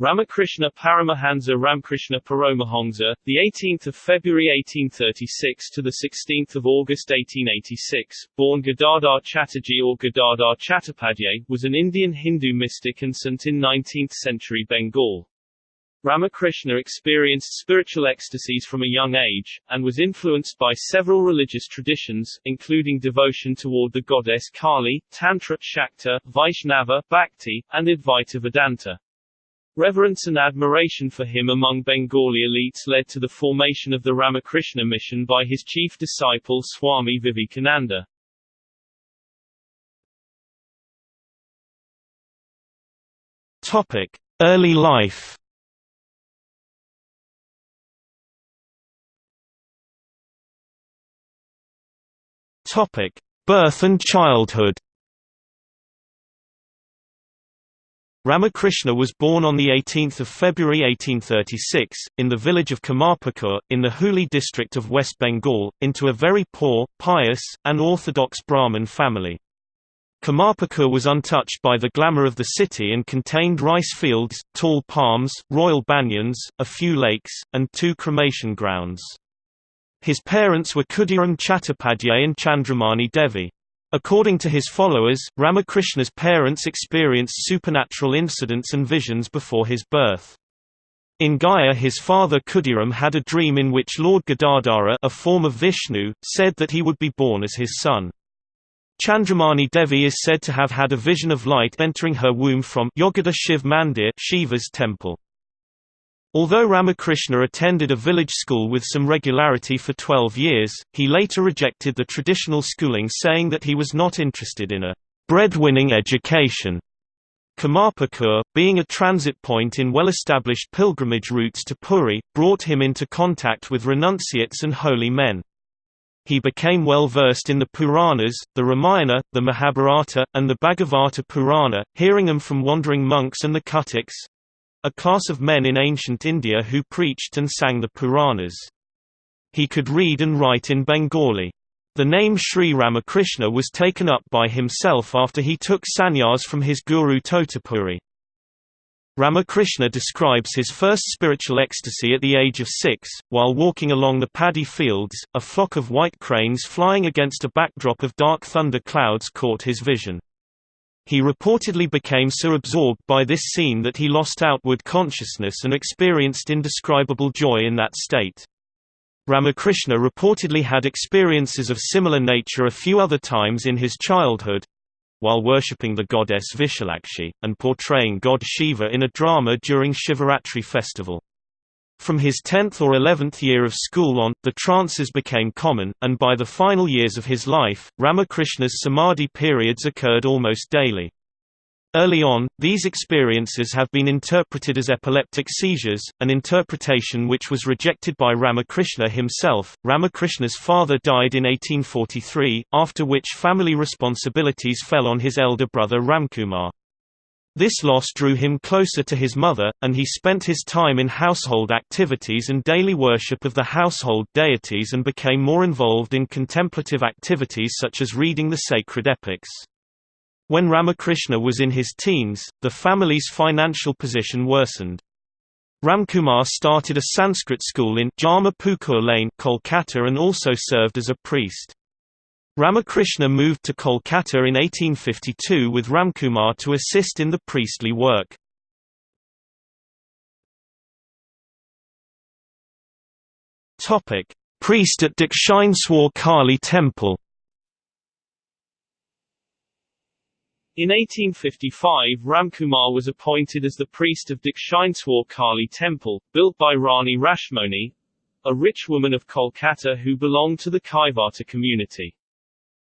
Ramakrishna Paramahansa Ramkrishna Paramahansa, the 18th of February 1836 to the 16th of August 1886, born Gadadhar Chatterjee or Gadadhar Chattopadhyay, was an Indian Hindu mystic and saint in 19th-century Bengal. Ramakrishna experienced spiritual ecstasies from a young age, and was influenced by several religious traditions, including devotion toward the goddess Kali, Tantra, Shakta, Vaishnava, Bhakti, and Advaita Vedanta. Reverence and admiration for him among Bengali elites led to the formation of the Ramakrishna mission by his chief disciple Swami Vivekananda. Topic: Early life. Topic: Birth and childhood. Ramakrishna was born on 18 February 1836, in the village of Kamarpukur, in the Hooghly district of West Bengal, into a very poor, pious, and orthodox Brahmin family. Kamarpukur was untouched by the glamour of the city and contained rice fields, tall palms, royal banyans, a few lakes, and two cremation grounds. His parents were Khudiram Chattopadhyay and Chandramani Devi. According to his followers, Ramakrishna's parents experienced supernatural incidents and visions before his birth. In Gaya his father Khudiram had a dream in which Lord Gadadhara a form of Vishnu, said that he would be born as his son. Chandramani Devi is said to have had a vision of light entering her womb from Yogoda Shiv Mandir Shiva's temple. Although Ramakrishna attended a village school with some regularity for 12 years, he later rejected the traditional schooling saying that he was not interested in a breadwinning education. Kamarpukur, being a transit point in well-established pilgrimage routes to Puri, brought him into contact with renunciates and holy men. He became well versed in the Puranas, the Ramayana, the Mahabharata, and the Bhagavata Purana, hearing them from wandering monks and the Kathaks, a class of men in ancient India who preached and sang the Puranas. He could read and write in Bengali. The name Sri Ramakrishna was taken up by himself after he took sannyas from his guru Totapuri. Ramakrishna describes his first spiritual ecstasy at the age of six, while walking along the paddy fields, a flock of white cranes flying against a backdrop of dark thunder clouds caught his vision. He reportedly became so absorbed by this scene that he lost outward consciousness and experienced indescribable joy in that state. Ramakrishna reportedly had experiences of similar nature a few other times in his childhood while worshipping the goddess Vishalakshi, and portraying god Shiva in a drama during Shivaratri festival. From his 10th or 11th year of school on, the trances became common, and by the final years of his life, Ramakrishna's samadhi periods occurred almost daily. Early on, these experiences have been interpreted as epileptic seizures, an interpretation which was rejected by Ramakrishna himself. Ramakrishna's father died in 1843, after which family responsibilities fell on his elder brother Ramkumar. This loss drew him closer to his mother, and he spent his time in household activities and daily worship of the household deities and became more involved in contemplative activities such as reading the sacred epics. When Ramakrishna was in his teens, the family's financial position worsened. Ramkumar started a Sanskrit school in Jhamapukur Lane, Kolkata and also served as a priest. Ramakrishna moved to Kolkata in 1852 with Ramkumar to assist in the priestly work. Priest at Dakshineswar Kali Temple In 1855 Ramkumar was appointed as the priest of Dakshineswar Kali Temple, built by Rani Rashmoni, a rich woman of Kolkata who belonged to the Kaivarta community.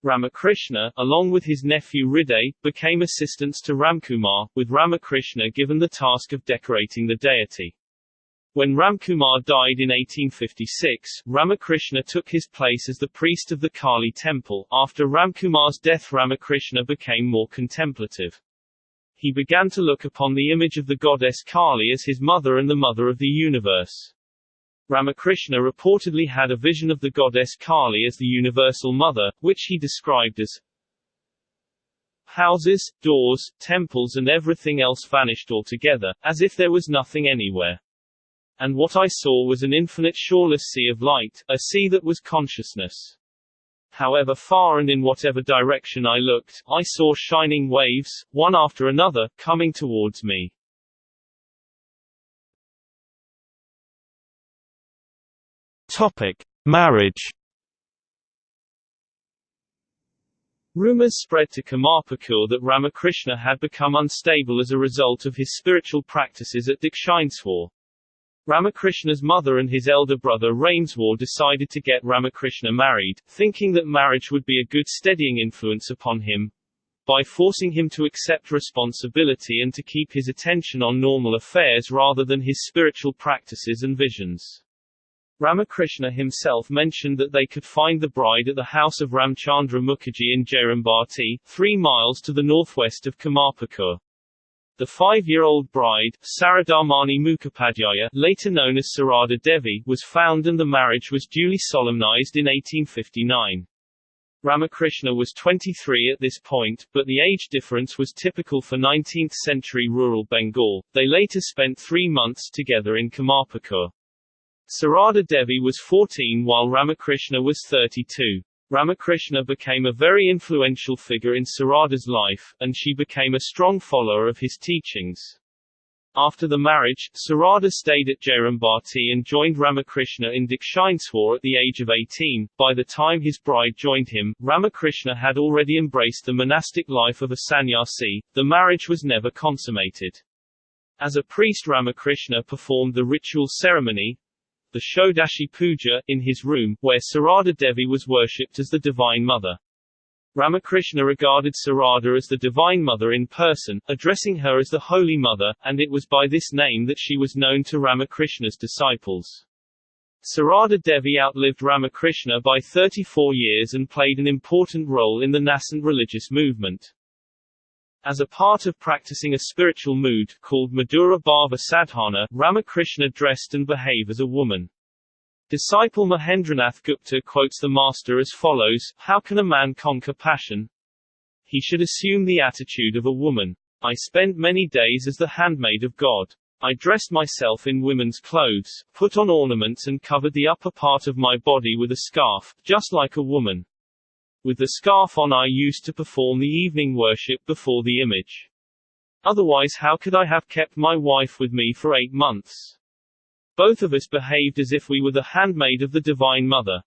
Ramakrishna, along with his nephew Hriday, became assistants to Ramkumar, with Ramakrishna given the task of decorating the deity. When Ramkumar died in 1856, Ramakrishna took his place as the priest of the Kali temple. After Ramkumar's death Ramakrishna became more contemplative. He began to look upon the image of the goddess Kali as his mother and the mother of the universe. Ramakrishna reportedly had a vision of the goddess Kali as the universal mother, which he described as Houses, doors, temples and everything else vanished altogether, as if there was nothing anywhere. And what I saw was an infinite shoreless sea of light, a sea that was consciousness. However far and in whatever direction I looked, I saw shining waves, one after another, coming towards me. Topic: Marriage. Rumors spread to Kamarpukur that Ramakrishna had become unstable as a result of his spiritual practices at Dakshineswar. Ramakrishna's mother and his elder brother Rameswar decided to get Ramakrishna married, thinking that marriage would be a good steadying influence upon him, by forcing him to accept responsibility and to keep his attention on normal affairs rather than his spiritual practices and visions. Ramakrishna himself mentioned that they could find the bride at the house of Ramchandra Mukherjee in Jairambati, three miles to the northwest of Kamarpukur. The five-year-old bride, Saradamani Mukhopadhyaya later known as Sarada Devi, was found and the marriage was duly solemnized in 1859. Ramakrishna was 23 at this point, but the age difference was typical for 19th-century rural Bengal. They later spent three months together in Kamarpukur. Sarada Devi was 14 while Ramakrishna was 32. Ramakrishna became a very influential figure in Sarada's life, and she became a strong follower of his teachings. After the marriage, Sarada stayed at Jairambati and joined Ramakrishna in Dakshineswar at the age of 18. By the time his bride joined him, Ramakrishna had already embraced the monastic life of a sannyasi. The marriage was never consummated. As a priest Ramakrishna performed the ritual ceremony, the Shodashi Puja, in his room, where Sarada Devi was worshipped as the Divine Mother. Ramakrishna regarded Sarada as the Divine Mother in person, addressing her as the Holy Mother, and it was by this name that she was known to Ramakrishna's disciples. Sarada Devi outlived Ramakrishna by 34 years and played an important role in the nascent religious movement. As a part of practicing a spiritual mood, called Madhura Bhava Sadhana, Ramakrishna dressed and behaved as a woman. Disciple Mahendranath Gupta quotes the master as follows, How can a man conquer passion? He should assume the attitude of a woman. I spent many days as the handmaid of God. I dressed myself in women's clothes, put on ornaments and covered the upper part of my body with a scarf, just like a woman. With the scarf on I used to perform the evening worship before the image. Otherwise how could I have kept my wife with me for eight months? Both of us behaved as if we were the handmaid of the Divine Mother.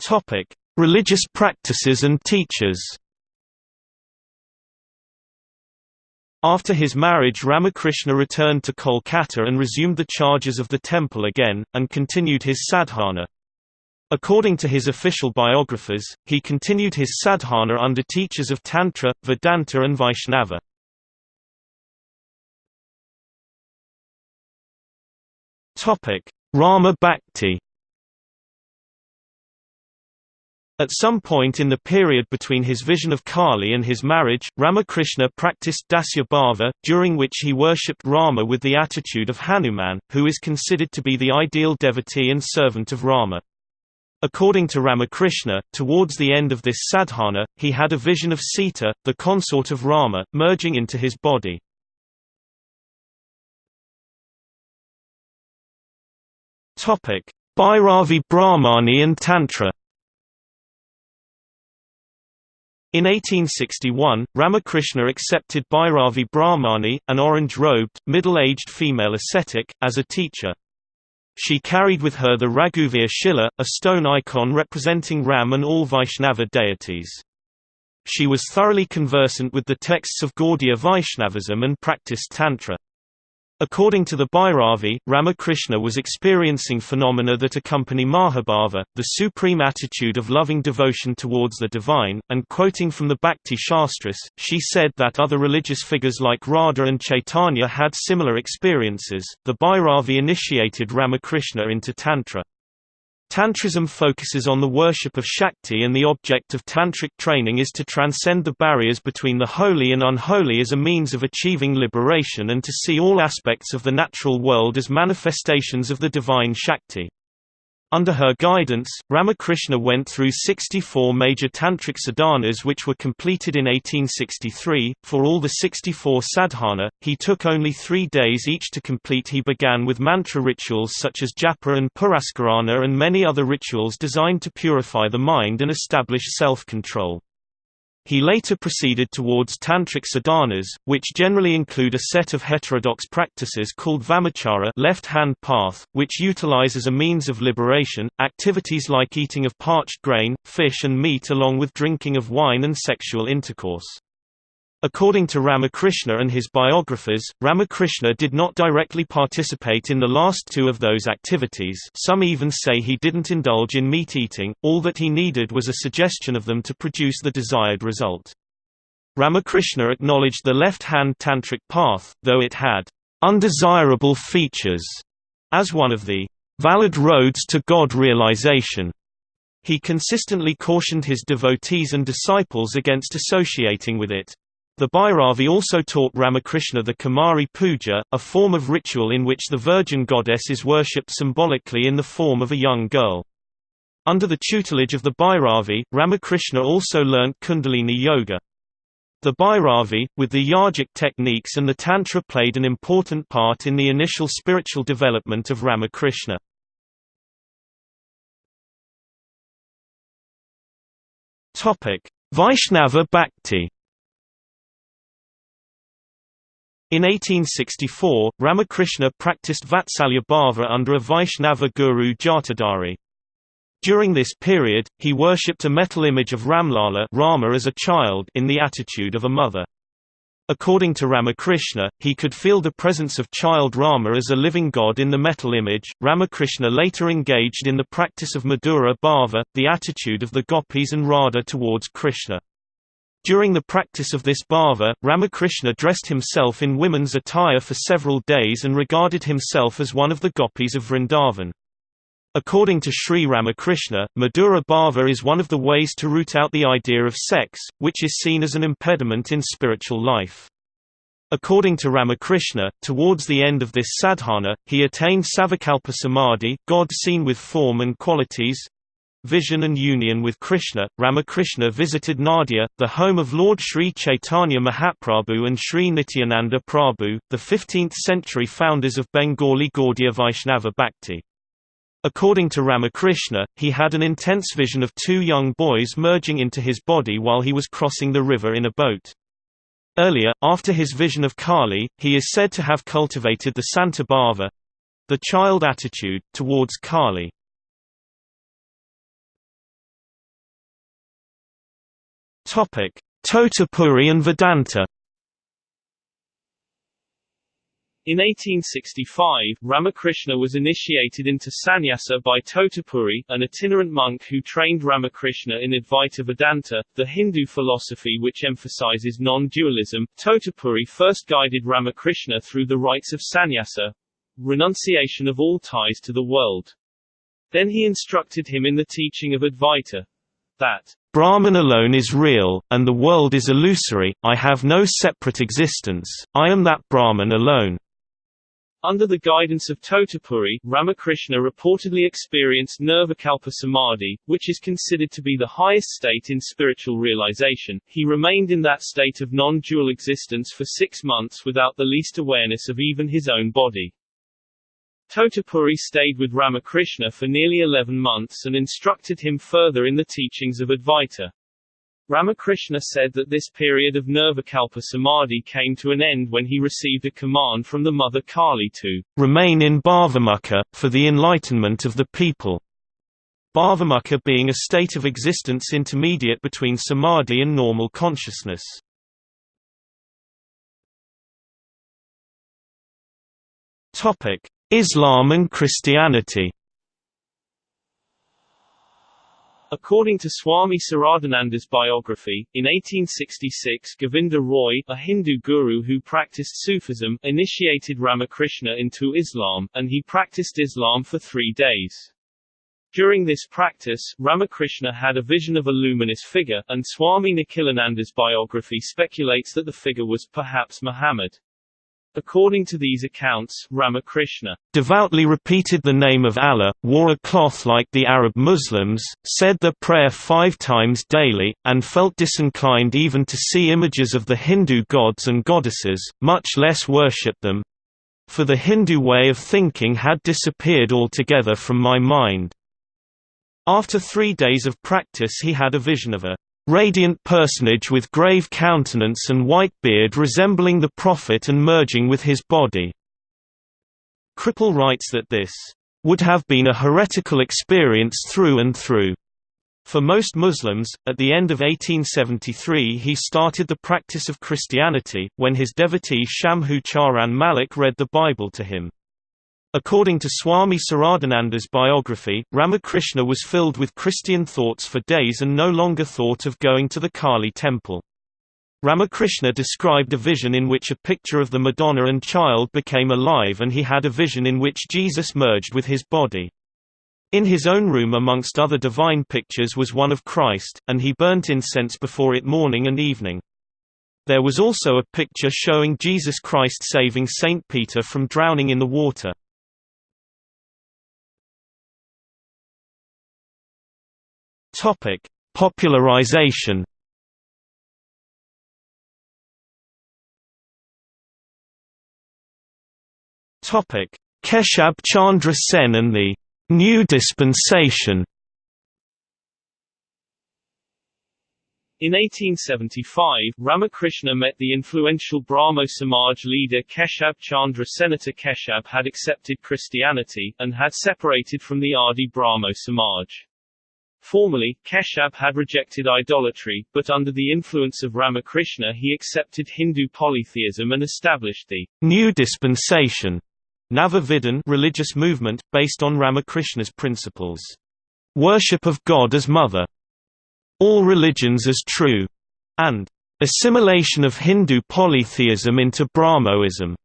Topic: Religious practices and teachers. After his marriage Ramakrishna returned to Kolkata and resumed the charges of the temple again, and continued his sadhana. According to his official biographers, he continued his sadhana under teachers of Tantra, Vedanta and Vaishnava. Rama Bhakti At some point in the period between his vision of Kali and his marriage, Ramakrishna practiced Dasya Bhava, during which he worshipped Rama with the attitude of Hanuman, who is considered to be the ideal devotee and servant of Rama. According to Ramakrishna, towards the end of this sadhana, he had a vision of Sita, the consort of Rama, merging into his body. Bhairavi Brahmani and Tantra In 1861, Ramakrishna accepted Bhairavi Brahmani, an orange-robed, middle-aged female ascetic, as a teacher. She carried with her the Raghuvir Shila, a stone icon representing Ram and all Vaishnava deities. She was thoroughly conversant with the texts of Gaudiya Vaishnavism and practiced Tantra. According to the Bhairavi, Ramakrishna was experiencing phenomena that accompany Mahabhava, the supreme attitude of loving devotion towards the divine, and quoting from the Bhakti Shastras, she said that other religious figures like Radha and Chaitanya had similar experiences. The Bhairavi initiated Ramakrishna into Tantra. Tantrism focuses on the worship of Shakti and the object of tantric training is to transcend the barriers between the holy and unholy as a means of achieving liberation and to see all aspects of the natural world as manifestations of the divine Shakti. Under her guidance, Ramakrishna went through 64 major tantric sadhanas which were completed in 1863. For all the 64 sadhana, he took only three days each to complete. He began with mantra rituals such as japa and purascharana and many other rituals designed to purify the mind and establish self-control. He later proceeded towards tantric sadhanas, which generally include a set of heterodox practices called vamachara left-hand path, which utilize as a means of liberation, activities like eating of parched grain, fish and meat along with drinking of wine and sexual intercourse. According to Ramakrishna and his biographers, Ramakrishna did not directly participate in the last two of those activities some even say he didn't indulge in meat-eating, all that he needed was a suggestion of them to produce the desired result. Ramakrishna acknowledged the left-hand tantric path, though it had undesirable features, as one of the valid roads to God realization. He consistently cautioned his devotees and disciples against associating with it. The Bhairavi also taught Ramakrishna the Kumari Puja, a form of ritual in which the virgin goddess is worshipped symbolically in the form of a young girl. Under the tutelage of the Bhairavi, Ramakrishna also learnt Kundalini Yoga. The Bhairavi, with the yogic techniques and the Tantra played an important part in the initial spiritual development of Ramakrishna. Vaishnava Bhakti In 1864, Ramakrishna practiced Vatsalya Bhava under a Vaishnava guru Jatadhari. During this period, he worshipped a metal image of Ramlala Rama as a child in the attitude of a mother. According to Ramakrishna, he could feel the presence of child Rama as a living god in the metal image. Ramakrishna later engaged in the practice of Madhura Bhava, the attitude of the gopis and Radha towards Krishna. During the practice of this bhava, Ramakrishna dressed himself in women's attire for several days and regarded himself as one of the gopis of Vrindavan. According to Sri Ramakrishna, Madhura Bhava is one of the ways to root out the idea of sex, which is seen as an impediment in spiritual life. According to Ramakrishna, towards the end of this sadhana, he attained Savikalpa Samadhi, God seen with form and qualities, vision and union with Krishna, Ramakrishna visited Nadia, the home of Lord Sri Chaitanya Mahaprabhu and Sri Nityananda Prabhu, the 15th-century founders of Bengali Gaudiya Vaishnava Bhakti. According to Ramakrishna, he had an intense vision of two young boys merging into his body while he was crossing the river in a boat. Earlier, after his vision of Kali, he is said to have cultivated the Santa Bhava—the child attitude, towards Kali. Topic: Totapuri and Vedanta. In 1865, Ramakrishna was initiated into sannyasa by Totapuri, an itinerant monk who trained Ramakrishna in Advaita Vedanta, the Hindu philosophy which emphasizes non-dualism. Totapuri first guided Ramakrishna through the rites of sannyasa, renunciation of all ties to the world. Then he instructed him in the teaching of Advaita, that Brahman alone is real, and the world is illusory, I have no separate existence, I am that Brahman alone. Under the guidance of Totapuri, Ramakrishna reportedly experienced Nirvikalpa Samadhi, which is considered to be the highest state in spiritual realization. He remained in that state of non-dual existence for six months without the least awareness of even his own body. Totapuri stayed with Ramakrishna for nearly 11 months and instructed him further in the teachings of Advaita. Ramakrishna said that this period of Nirvikalpa Samadhi came to an end when he received a command from the mother Kali to remain in Bhavamukha, for the enlightenment of the people. Bhavamukha being a state of existence intermediate between samadhi and normal consciousness. Topic: Islam and Christianity According to Swami Saradananda's biography, in 1866 Govinda Roy, a Hindu guru who practiced Sufism, initiated Ramakrishna into Islam, and he practiced Islam for three days. During this practice, Ramakrishna had a vision of a luminous figure, and Swami Nikhilananda's biography speculates that the figure was perhaps Muhammad. According to these accounts, Ramakrishna devoutly repeated the name of Allah, wore a cloth like the Arab Muslims, said the prayer five times daily, and felt disinclined even to see images of the Hindu gods and goddesses, much less worship them. For the Hindu way of thinking had disappeared altogether from my mind. After three days of practice he had a vision of a radiant personage with grave countenance and white beard resembling the Prophet and merging with his body. Kripal writes that this would have been a heretical experience through and through. For most Muslims, at the end of 1873 he started the practice of Christianity, when his devotee Shambhu Charan Malik read the Bible to him. According to Swami Saradananda's biography, Ramakrishna was filled with Christian thoughts for days and no longer thought of going to the Kali temple. Ramakrishna described a vision in which a picture of the Madonna and child became alive and he had a vision in which Jesus merged with his body. In his own room amongst other divine pictures was one of Christ, and he burnt incense before it morning and evening. There was also a picture showing Jesus Christ saving Saint Peter from drowning in the water. Topic: Popularization. Topic: Keshab Chandra Sen and the New Dispensation. In 1875, Ramakrishna met the influential Brahmo Samaj leader Keshab Chandra Senator Keshab had accepted Christianity, and had separated from the Adi Brahmo Samaj. Formerly, Keshab had rejected idolatry, but under the influence of Ramakrishna he accepted Hindu polytheism and established the New Dispensation Nava religious movement, based on Ramakrishna's principles. Worship of God as Mother. All religions as true. And assimilation of Hindu polytheism into Brahmoism.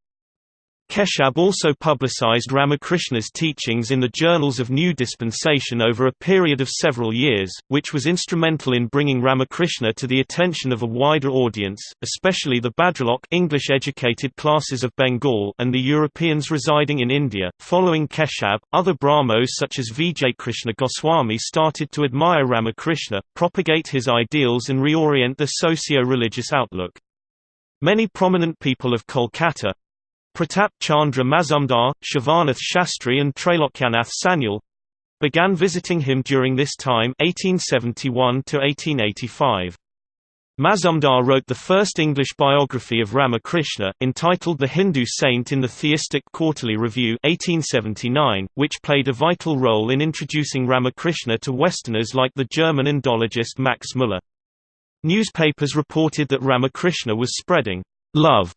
Keshab also publicized Ramakrishna's teachings in the Journals of New Dispensation over a period of several years, which was instrumental in bringing Ramakrishna to the attention of a wider audience, especially the Bhadralok English-educated classes of Bengal and the Europeans residing in India. Following Keshab, other Brahmos such as Vijay Krishna Goswami started to admire Ramakrishna, propagate his ideals and reorient the socio-religious outlook. Many prominent people of Kolkata, Pratap Chandra Mazumdar, Shivanath Shastri and Trailokyanath Sanyal began visiting him during this time 1871 1885. Mazumdar wrote the first English biography of Ramakrishna, entitled The Hindu Saint in the Theistic Quarterly Review 1879, which played a vital role in introducing Ramakrishna to Westerners like the German Indologist Max Müller. Newspapers reported that Ramakrishna was spreading love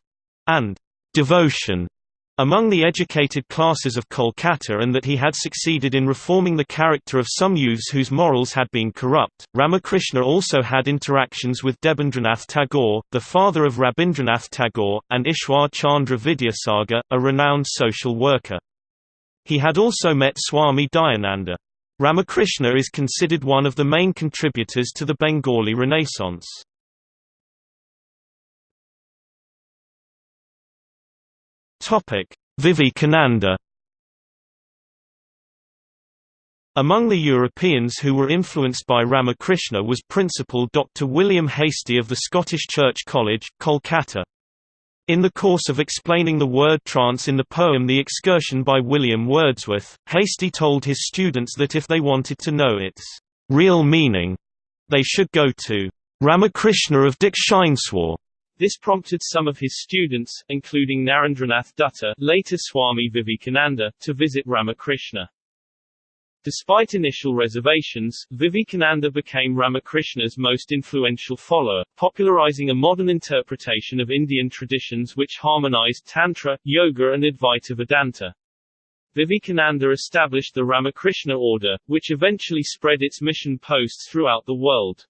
and devotion among the educated classes of Kolkata and that he had succeeded in reforming the character of some youths whose morals had been corrupt. Ramakrishna also had interactions with Debendranath Tagore, the father of Rabindranath Tagore, and Ishwar Chandra Vidyasagar, a renowned social worker. He had also met Swami Dayananda. Ramakrishna is considered one of the main contributors to the Bengali Renaissance. Vivekananda Among the Europeans who were influenced by Ramakrishna was Principal Dr. William Hastie of the Scottish Church College, Kolkata. In the course of explaining the word trance in the poem The Excursion by William Wordsworth, Hastie told his students that if they wanted to know its real meaning, they should go to Ramakrishna of Dakshineswar this prompted some of his students, including Narendranath Dutta later Swami Vivekananda, to visit Ramakrishna. Despite initial reservations, Vivekananda became Ramakrishna's most influential follower, popularizing a modern interpretation of Indian traditions which harmonized Tantra, Yoga and Advaita Vedanta. Vivekananda established the Ramakrishna Order, which eventually spread its mission posts throughout the world.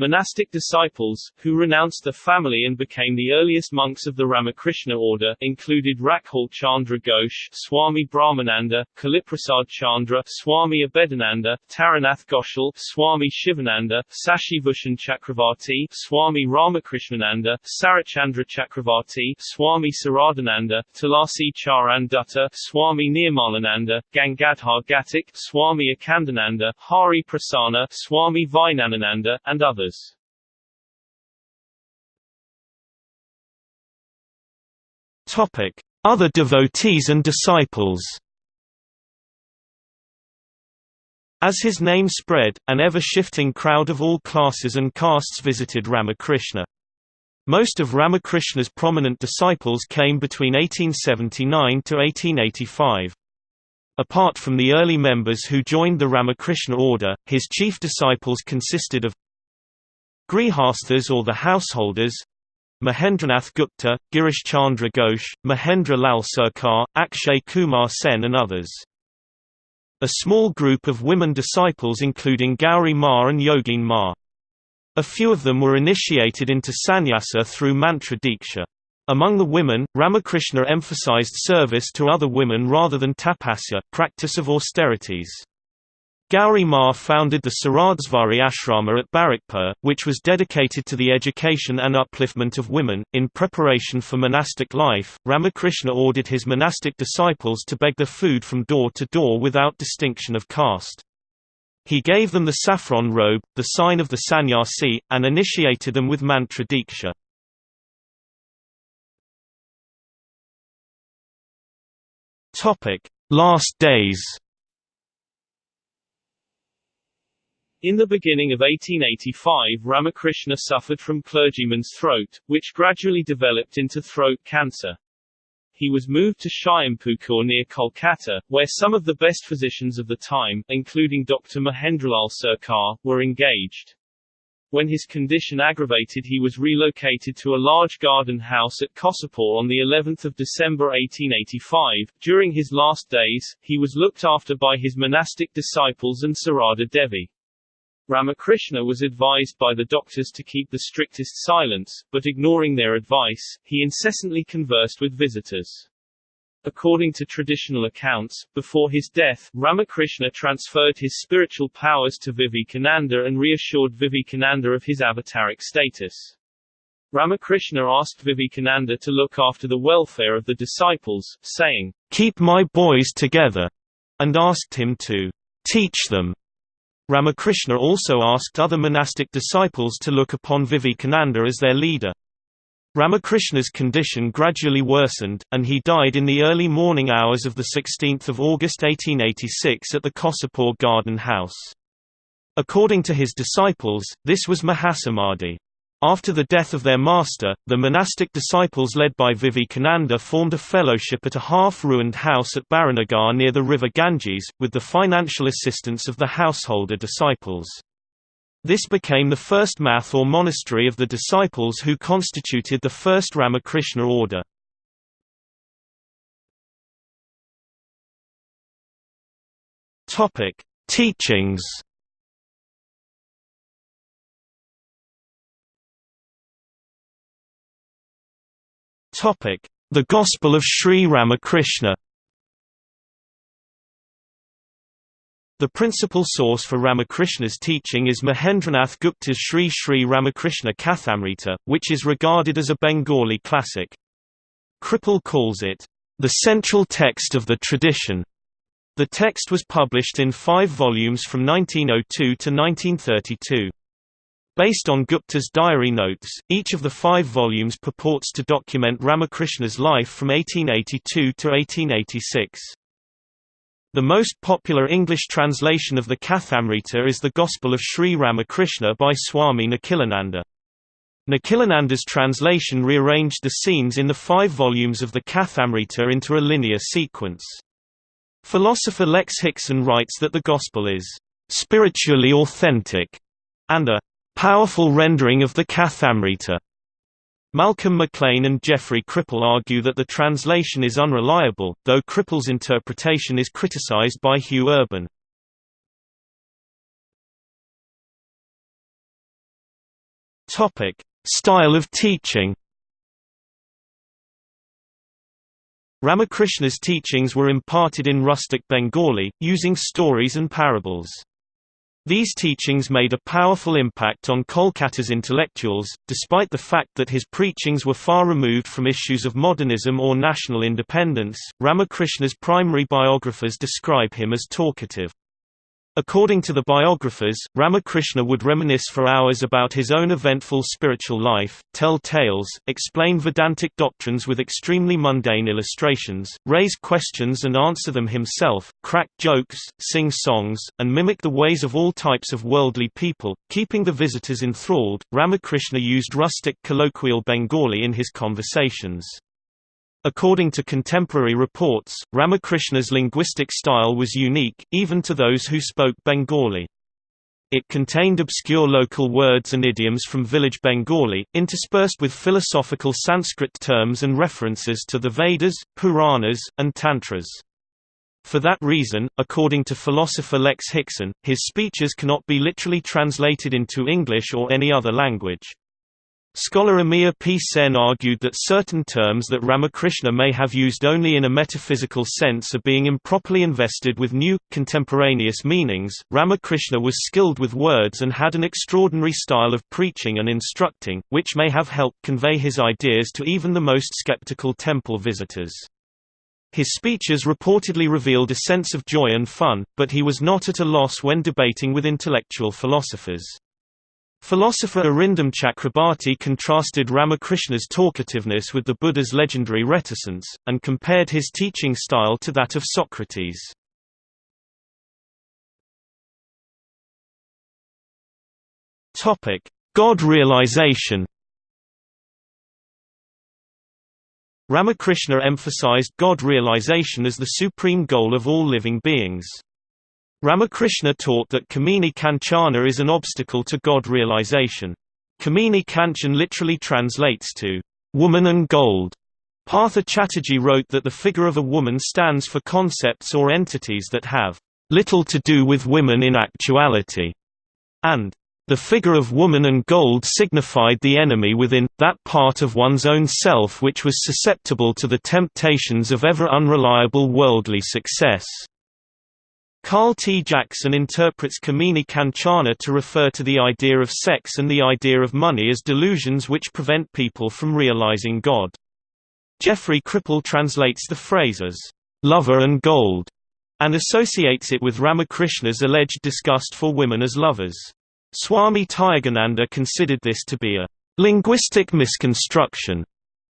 Monastic disciples, who renounced the family and became the earliest monks of the Ramakrishna order, included Rakhal Chandra Ghosh, Swami Brahmananda, Kaliprasad Chandra, Swami Abhedananda, Taranath Ghoshal, Swami Shivananda, Sashibhushan Chakravarti, Swami Ramakrishnananda, Sarachandra Chakravarti, Swami Saradananda, Tulasi Charan Dutta, Swami Nirmalananda, Gangadhar Ghatak, Swami Akhandananda, Hari Prasanna, Swami Vijnanananda, and others. Other devotees and disciples. As his name spread, an ever-shifting crowd of all classes and castes visited Ramakrishna. Most of Ramakrishna's prominent disciples came between 1879 to 1885. Apart from the early members who joined the Ramakrishna order, his chief disciples consisted of Grihasthas or the householders Mahendranath Gupta, Girish Chandra Ghosh, Mahendra Lal Sarkar, Akshay Kumar Sen and others. A small group of women disciples including Gauri Ma and Yogin Ma. A few of them were initiated into sannyasa through mantra diksha. Among the women, Ramakrishna emphasized service to other women rather than tapasya practice of austerities. Gauri Ma founded the Saradesvari Ashrama at Barrackpur, which was dedicated to the education and upliftment of women. In preparation for monastic life, Ramakrishna ordered his monastic disciples to beg their food from door to door without distinction of caste. He gave them the saffron robe, the sign of the sannyasi, and initiated them with mantra diksha. Last days In the beginning of 1885 Ramakrishna suffered from clergyman's throat, which gradually developed into throat cancer. He was moved to Shyampukur near Kolkata, where some of the best physicians of the time, including Dr. Mahendralal Sarkar, were engaged. When his condition aggravated he was relocated to a large garden house at Kosipur on the 11th of December 1885. During his last days, he was looked after by his monastic disciples and Sarada Devi. Ramakrishna was advised by the doctors to keep the strictest silence, but ignoring their advice, he incessantly conversed with visitors. According to traditional accounts, before his death, Ramakrishna transferred his spiritual powers to Vivekananda and reassured Vivekananda of his avataric status. Ramakrishna asked Vivekananda to look after the welfare of the disciples, saying, Keep my boys together, and asked him to teach them Ramakrishna also asked other monastic disciples to look upon Vivekananda as their leader. Ramakrishna's condition gradually worsened, and he died in the early morning hours of 16 August 1886 at the Kosipur Garden House. According to his disciples, this was Mahasamadhi. After the death of their master, the monastic disciples led by Vivekananda formed a fellowship at a half-ruined house at Baranagar near the river Ganges, with the financial assistance of the householder disciples. This became the first math or monastery of the disciples who constituted the first Ramakrishna order. Teachings The Gospel of Sri Ramakrishna The principal source for Ramakrishna's teaching is Mahendranath Gupta's Sri Sri Ramakrishna Kathamrita, which is regarded as a Bengali classic. Kripal calls it, "...the central text of the tradition." The text was published in five volumes from 1902 to 1932. Based on Gupta's diary notes, each of the five volumes purports to document Ramakrishna's life from 1882 to 1886. The most popular English translation of the Kathamrita is the Gospel of Sri Ramakrishna by Swami Nikhilananda. Nikhilananda's translation rearranged the scenes in the five volumes of the Kathamrita into a linear sequence. Philosopher Lex Hixon writes that the Gospel is spiritually authentic and a powerful rendering of the Kathamrita. Malcolm McLean and Jeffrey Kripal argue that the translation is unreliable, though Kripal's interpretation is criticized by Hugh Urban. Topic: Style of teaching. Ramakrishna's teachings were imparted in rustic Bengali, using stories and parables. These teachings made a powerful impact on Kolkata's intellectuals, despite the fact that his preachings were far removed from issues of modernism or national independence. Ramakrishna's primary biographers describe him as talkative. According to the biographers, Ramakrishna would reminisce for hours about his own eventful spiritual life, tell tales, explain Vedantic doctrines with extremely mundane illustrations, raise questions and answer them himself, crack jokes, sing songs, and mimic the ways of all types of worldly people, keeping the visitors enthralled. Ramakrishna used rustic colloquial Bengali in his conversations. According to contemporary reports, Ramakrishna's linguistic style was unique, even to those who spoke Bengali. It contained obscure local words and idioms from village Bengali, interspersed with philosophical Sanskrit terms and references to the Vedas, Puranas, and Tantras. For that reason, according to philosopher Lex Hixon, his speeches cannot be literally translated into English or any other language. Scholar Amiya P. Sen argued that certain terms that Ramakrishna may have used only in a metaphysical sense are being improperly invested with new, contemporaneous meanings. Ramakrishna was skilled with words and had an extraordinary style of preaching and instructing, which may have helped convey his ideas to even the most skeptical temple visitors. His speeches reportedly revealed a sense of joy and fun, but he was not at a loss when debating with intellectual philosophers. Philosopher Arindam Chakrabarti contrasted Ramakrishna's talkativeness with the Buddha's legendary reticence, and compared his teaching style to that of Socrates. God realization Ramakrishna emphasized God realization as the supreme goal of all living beings. Ramakrishna taught that Kamini Kanchana is an obstacle to God realization. Kamini Kanchan literally translates to, woman and gold. Partha Chatterjee wrote that the figure of a woman stands for concepts or entities that have little to do with women in actuality, and the figure of woman and gold signified the enemy within, that part of one's own self which was susceptible to the temptations of ever unreliable worldly success. Carl T. Jackson interprets Kamini Kanchana to refer to the idea of sex and the idea of money as delusions which prevent people from realizing God. Jeffrey Kripal translates the phrase as, "...lover and gold", and associates it with Ramakrishna's alleged disgust for women as lovers. Swami Tyagananda considered this to be a linguistic misconstruction.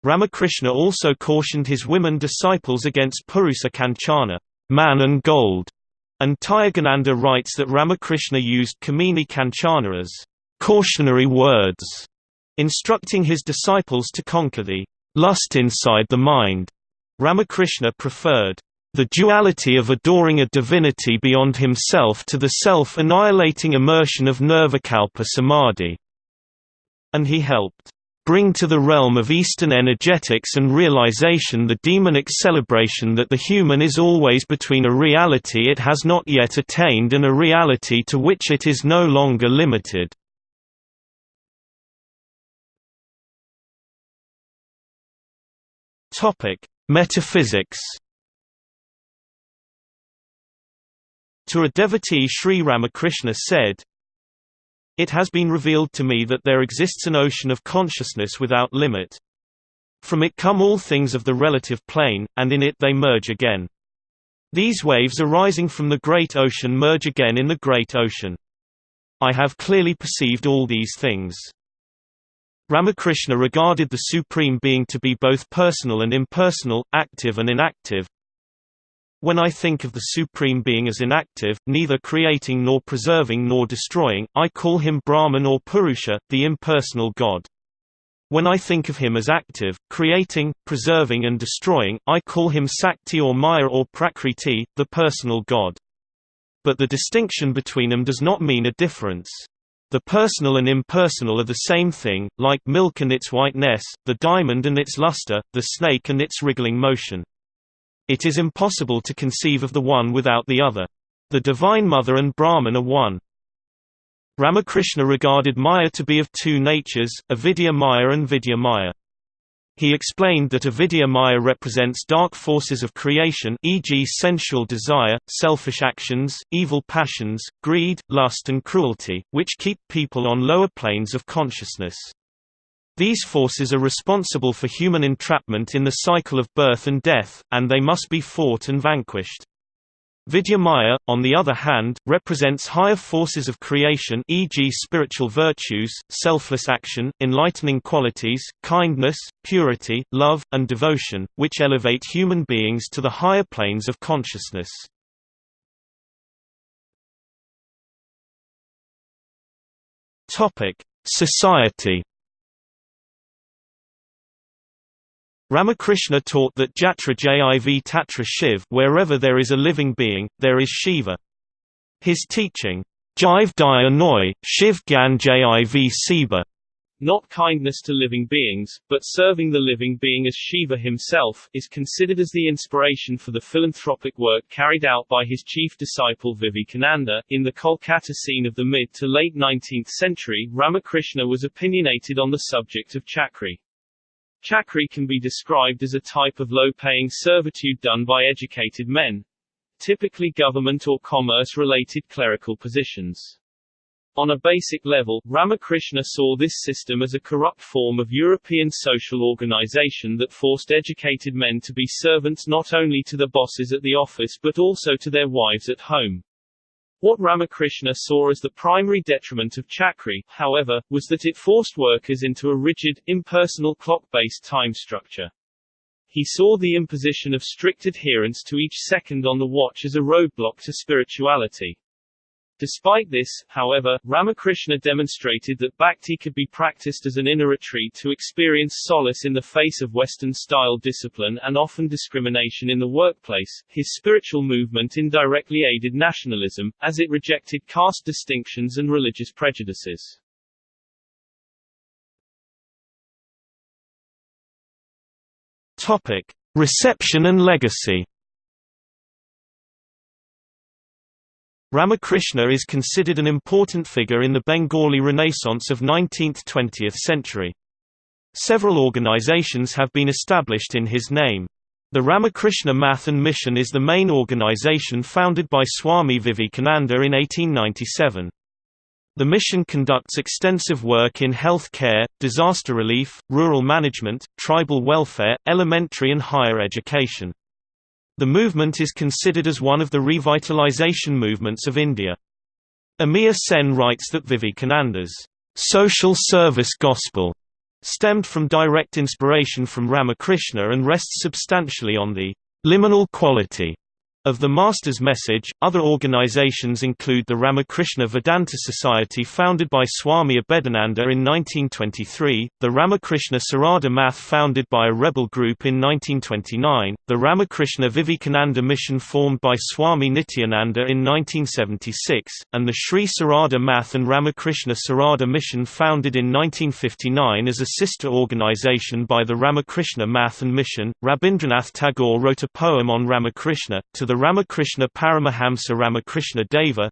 Ramakrishna also cautioned his women disciples against Purusa Kanchana, man and gold, and Tyagananda writes that Ramakrishna used Kamini Kanchana as cautionary words, instructing his disciples to conquer the lust inside the mind. Ramakrishna preferred the duality of adoring a divinity beyond himself to the self-annihilating immersion of Nirvikalpa Samadhi, and he helped bring to the realm of Eastern energetics and realization the demonic celebration that the human is always between a reality it has not yet attained and a reality to which it is no longer limited. Metaphysics To a devotee Sri Ramakrishna said, it has been revealed to me that there exists an ocean of consciousness without limit. From it come all things of the relative plane, and in it they merge again. These waves arising from the great ocean merge again in the great ocean. I have clearly perceived all these things. Ramakrishna regarded the Supreme Being to be both personal and impersonal, active and inactive, when I think of the Supreme Being as inactive, neither creating nor preserving nor destroying, I call him Brahman or Purusha, the impersonal God. When I think of him as active, creating, preserving and destroying, I call him Sakti or Maya or Prakriti, the personal God. But the distinction between them does not mean a difference. The personal and impersonal are the same thing, like milk and its whiteness, the diamond and its luster, the snake and its wriggling motion. It is impossible to conceive of the one without the other. The Divine Mother and Brahman are one. Ramakrishna regarded Maya to be of two natures, avidya Maya and vidya Maya. He explained that avidya Maya represents dark forces of creation e.g. sensual desire, selfish actions, evil passions, greed, lust and cruelty, which keep people on lower planes of consciousness. These forces are responsible for human entrapment in the cycle of birth and death, and they must be fought and vanquished. Vidya Maya, on the other hand, represents higher forces of creation e.g. spiritual virtues, selfless action, enlightening qualities, kindness, purity, love, and devotion, which elevate human beings to the higher planes of consciousness. Society Ramakrishna taught that Jatra Jiv Tatra Shiv wherever there is a living being, there is Shiva. His teaching, Jiv Daya Noi, Shiv Gyan Jiv Siba, not kindness to living beings, but serving the living being as Shiva himself, is considered as the inspiration for the philanthropic work carried out by his chief disciple Vivekananda. In the Kolkata scene of the mid to late 19th century, Ramakrishna was opinionated on the subject of chakri. Chakri can be described as a type of low-paying servitude done by educated men, typically government or commerce-related clerical positions. On a basic level, Ramakrishna saw this system as a corrupt form of European social organization that forced educated men to be servants not only to the bosses at the office but also to their wives at home. What Ramakrishna saw as the primary detriment of Chakri, however, was that it forced workers into a rigid, impersonal clock-based time structure. He saw the imposition of strict adherence to each second on the watch as a roadblock to spirituality. Despite this, however, Ramakrishna demonstrated that bhakti could be practiced as an inner retreat to experience solace in the face of Western-style discipline and often discrimination in the workplace. His spiritual movement indirectly aided nationalism, as it rejected caste distinctions and religious prejudices. Topic: Reception and legacy. Ramakrishna is considered an important figure in the Bengali Renaissance of 19th–20th century. Several organizations have been established in his name. The Ramakrishna Math and Mission is the main organization founded by Swami Vivekananda in 1897. The mission conducts extensive work in health care, disaster relief, rural management, tribal welfare, elementary and higher education. The movement is considered as one of the revitalization movements of India. Amiya Sen writes that Vivekananda's social service gospel stemmed from direct inspiration from Ramakrishna and rests substantially on the liminal quality of the Master's message, other organizations include the Ramakrishna Vedanta Society founded by Swami Abhedananda in 1923, the Ramakrishna Sarada Math founded by a rebel group in 1929, the Ramakrishna Vivekananda Mission formed by Swami Nityananda in 1976, and the Sri Sarada Math and Ramakrishna Sarada Mission founded in 1959 as a sister organization by the Ramakrishna Math and Mission. Rabindranath Tagore wrote a poem on Ramakrishna, to the Ramakrishna Paramahamsa Ramakrishna Deva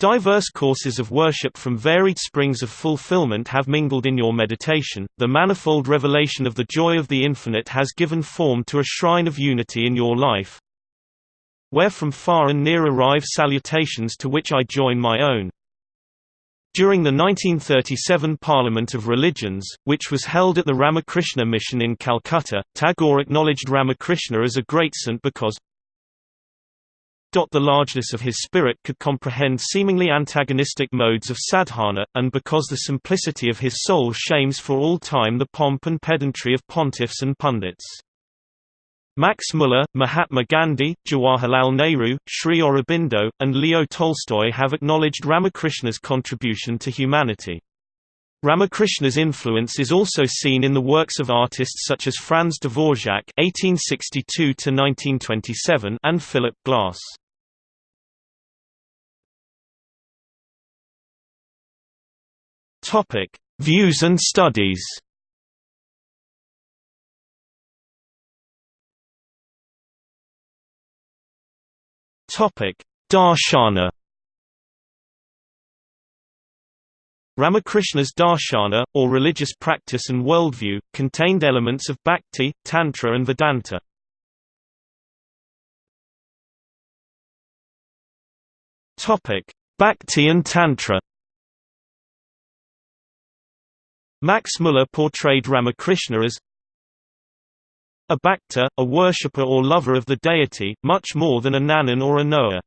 Diverse courses of worship from varied springs of fulfillment have mingled in your meditation, the manifold revelation of the joy of the infinite has given form to a shrine of unity in your life, where from far and near arrive salutations to which I join my own. During the 1937 Parliament of Religions, which was held at the Ramakrishna Mission in Calcutta, Tagore acknowledged Ramakrishna as a great saint because the largeness of his spirit could comprehend seemingly antagonistic modes of sadhana, and because the simplicity of his soul shames for all time the pomp and pedantry of pontiffs and pundits. Max Muller, Mahatma Gandhi, Jawaharlal Nehru, Sri Aurobindo, and Leo Tolstoy have acknowledged Ramakrishna's contribution to humanity. Ramakrishna's influence is also seen in the works of artists such as Franz Dvorak (1862–1927) and Philip Glass. Topic: Views and studies. Topic: Darshana. Ramakrishna's darshana, or religious practice and worldview, contained elements of Bhakti, Tantra and Vedanta. Bhakti and Tantra Max Muller portrayed Ramakrishna as a bhakta, a worshipper or lover of the deity, much more than a jnanin or a knower.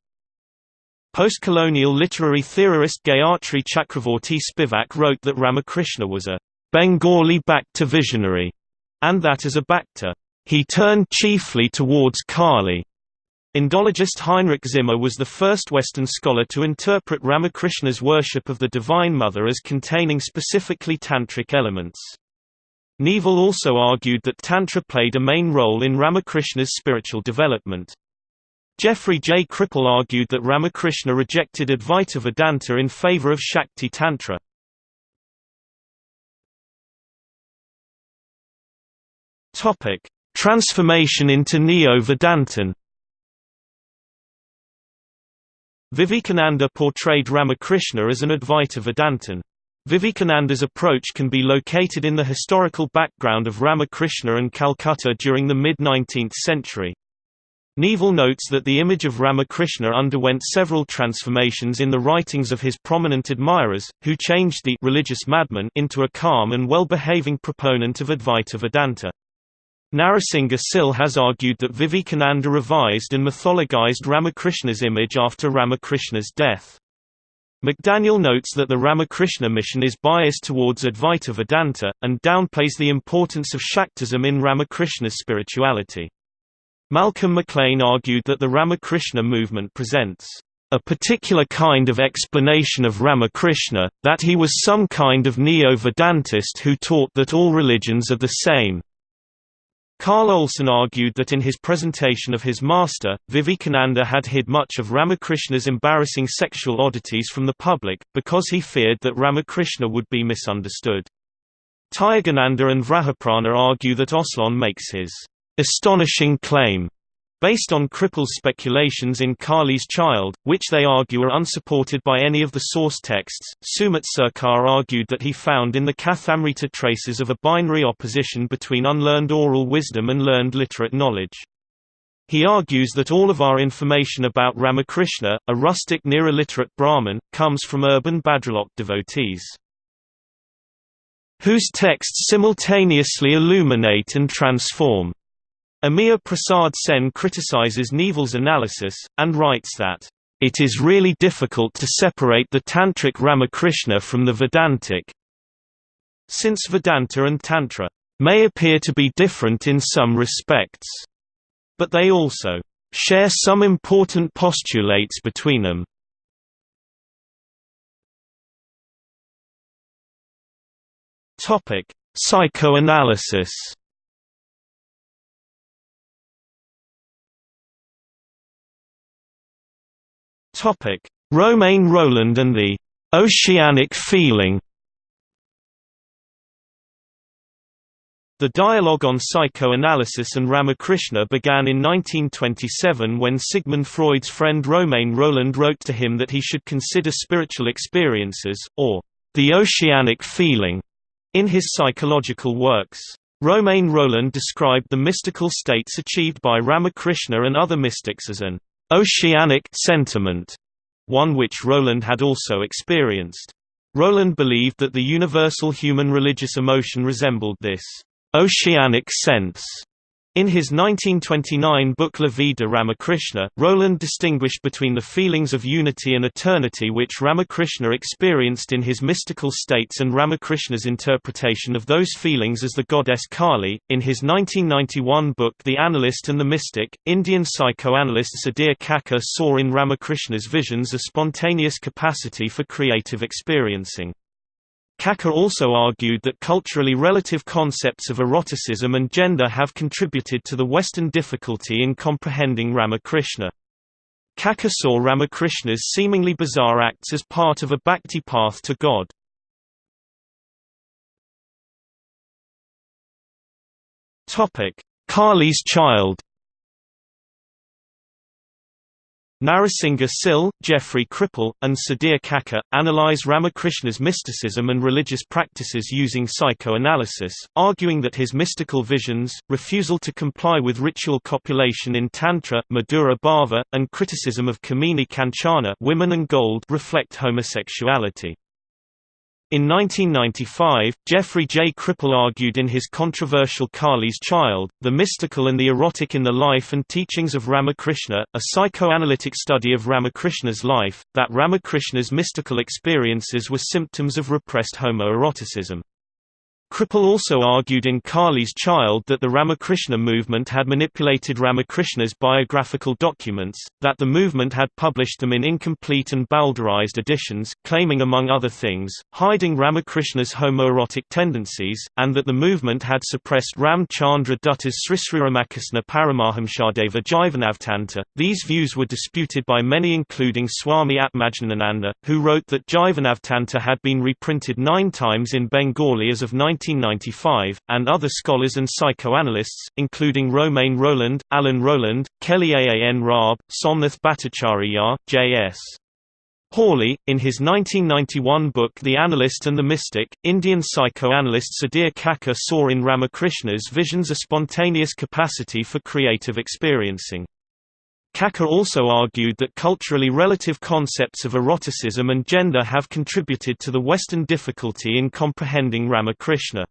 Post-colonial literary theorist Gayatri Chakravorty Spivak wrote that Ramakrishna was a Bengali Bhakta visionary, and that as a Bhakta, he turned chiefly towards Kali. Indologist Heinrich Zimmer was the first Western scholar to interpret Ramakrishna's worship of the Divine Mother as containing specifically tantric elements. Neevel also argued that Tantra played a main role in Ramakrishna's spiritual development. Jeffrey J. Kripal argued that Ramakrishna rejected Advaita Vedanta in favor of Shakti Tantra. Transformation into Neo-Vedantin Vivekananda portrayed Ramakrishna as an Advaita Vedantin. Vivekananda's approach can be located in the historical background of Ramakrishna and Calcutta during the mid-19th century. Neevel notes that the image of Ramakrishna underwent several transformations in the writings of his prominent admirers, who changed the religious madman into a calm and well-behaving proponent of Advaita Vedanta. Narasingha Sil has argued that Vivekananda revised and mythologized Ramakrishna's image after Ramakrishna's death. McDaniel notes that the Ramakrishna mission is biased towards Advaita Vedanta, and downplays the importance of Shaktism in Ramakrishna's spirituality. Malcolm McLean argued that the Ramakrishna movement presents a particular kind of explanation of Ramakrishna, that he was some kind of neo-Vedantist who taught that all religions are the same. Carl Olson argued that in his presentation of his master, Vivekananda had hid much of Ramakrishna's embarrassing sexual oddities from the public, because he feared that Ramakrishna would be misunderstood. Tyagananda and Vrajaprana argue that Olson makes his astonishing claim based on Kripal's speculations in Kali's Child, which they argue are unsupported by any of the source texts. Sumit Sarkar argued that he found in the Kathamrita traces of a binary opposition between unlearned oral wisdom and learned literate knowledge. He argues that all of our information about Ramakrishna, a rustic near-illiterate Brahmin, comes from urban Bhadralok devotees whose texts simultaneously illuminate and transform. Amiya Prasad Sen criticizes Neevel's analysis, and writes that, "...it is really difficult to separate the Tantric Ramakrishna from the Vedantic since Vedanta and Tantra may appear to be different in some respects, but they also share some important postulates between them. Psychoanalysis. Topic: Romain Rolland and the oceanic feeling. The dialogue on psychoanalysis and Ramakrishna began in 1927 when Sigmund Freud's friend Romain Rolland wrote to him that he should consider spiritual experiences, or the oceanic feeling, in his psychological works. Romain Rolland described the mystical states achieved by Ramakrishna and other mystics as an oceanic sentiment, one which Rolland had also experienced. Rolland believed that the universal human religious emotion resembled this oceanic sense in his 1929 book La Vie de Ramakrishna, Rolland distinguished between the feelings of unity and eternity which Ramakrishna experienced in his mystical states and Ramakrishna's interpretation of those feelings as the goddess Kali. In his 1991 book The Analyst and the Mystic, Indian psychoanalyst Sudhir Kakar saw in Ramakrishna's visions a spontaneous capacity for creative experiencing. Kakar also argued that culturally relative concepts of eroticism and gender have contributed to the Western difficulty in comprehending Ramakrishna. Kakar saw Ramakrishna's seemingly bizarre acts as part of a bhakti path to God. Kali's child Narasingha Sil, Jeffrey Kripal, and Sudhir Kakar, analyze Ramakrishna's mysticism and religious practices using psychoanalysis, arguing that his mystical visions, refusal to comply with ritual copulation in Tantra, Madhura Bhava, and criticism of Kamini Kanchana women and gold reflect homosexuality. In 1995, Jeffrey J. Kripal argued in his controversial Kali's Child, The Mystical and the Erotic in the Life and Teachings of Ramakrishna, a psychoanalytic study of Ramakrishna's life, that Ramakrishna's mystical experiences were symptoms of repressed homoeroticism. Kripal also argued in Kali's Child that the Ramakrishna movement had manipulated Ramakrishna's biographical documents, that the movement had published them in incomplete and bowdlerized editions, claiming among other things, hiding Ramakrishna's homoerotic tendencies, and that the movement had suppressed Ram Chandra Dutta's Srisriramakrisna Paramahamsadeva Jivanavtanta. These views were disputed by many including Swami Atmajnananda, who wrote that Jivanavtanta had been reprinted nine times in Bengali as of 19 1995, and other scholars and psychoanalysts, including Romain Rolland, Alan Roland, Kelly Ann Raab, Somnath Bhattacharya, J.S. Hawley, in his 1991 book The Analyst and the Mystic, Indian psychoanalyst Sudhir Kakar saw in Ramakrishna's visions a spontaneous capacity for creative experiencing. Kakar also argued that culturally relative concepts of eroticism and gender have contributed to the Western difficulty in comprehending Ramakrishna.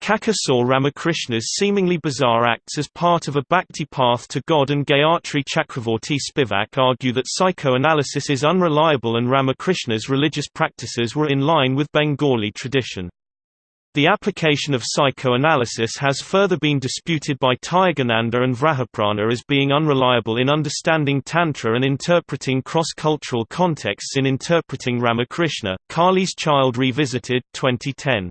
Kakar saw Ramakrishna's seemingly bizarre acts as part of a bhakti path to God and Gayatri Chakravorty Spivak argue that psychoanalysis is unreliable and Ramakrishna's religious practices were in line with Bengali tradition. The application of psychoanalysis has further been disputed by Tyagananda and Vrajaprana as being unreliable in understanding Tantra and interpreting cross-cultural contexts in interpreting Ramakrishna. Kali's Child Revisited 2010.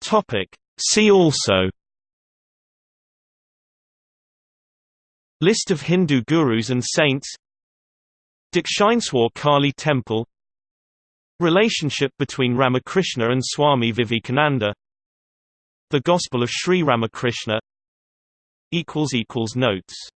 Topic See also List of Hindu gurus and saints Dakshineswar Kali Temple. Relationship between Ramakrishna and Swami Vivekananda. The Gospel of Sri Ramakrishna. Notes